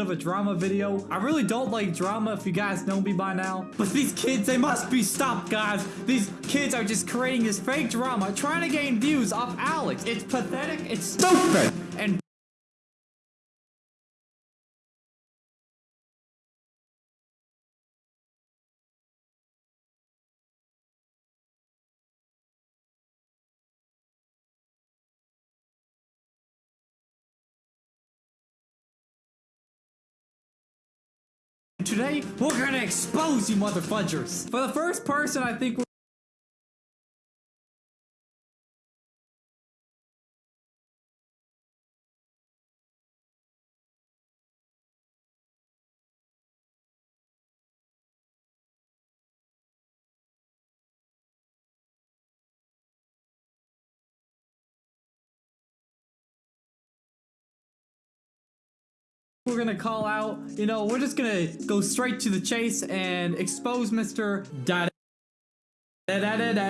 of a drama video. I really don't like drama if you guys know me by now. But these kids, they must be stopped, guys. These kids are just creating this fake drama, trying to gain views off Alex. It's pathetic, it's stupid, Today, we're gonna expose you motherfudgers. For the first person, I think we're gonna call out, you know, we're just gonna go straight to the chase and expose Mr. Da da da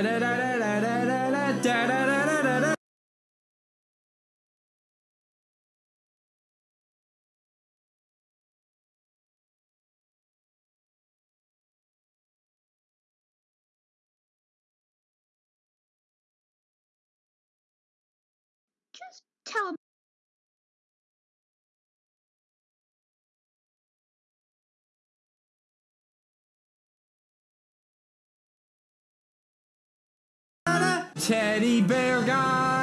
Teddy bear guy.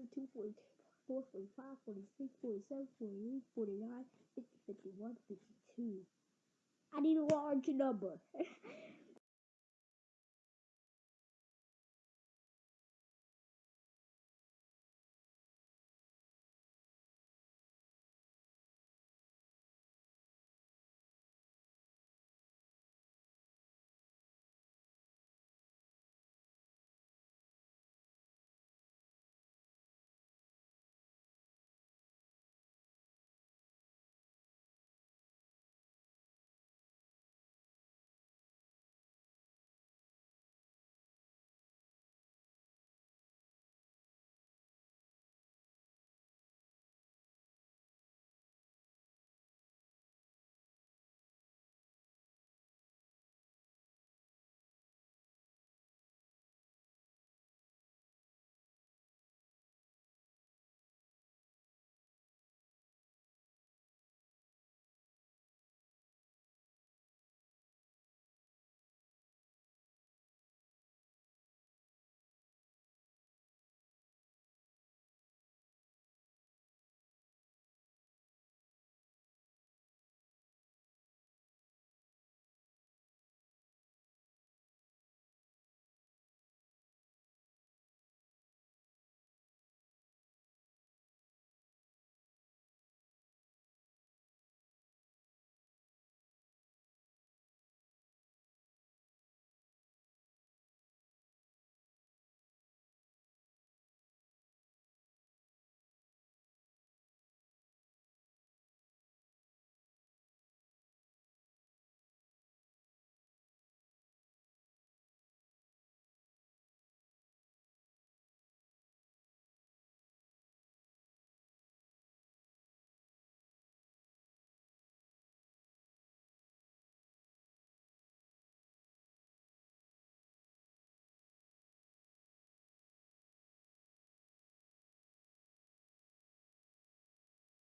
42, 44, 45, 46, 47, 48, 49, 50, 51, 52. I need a large number.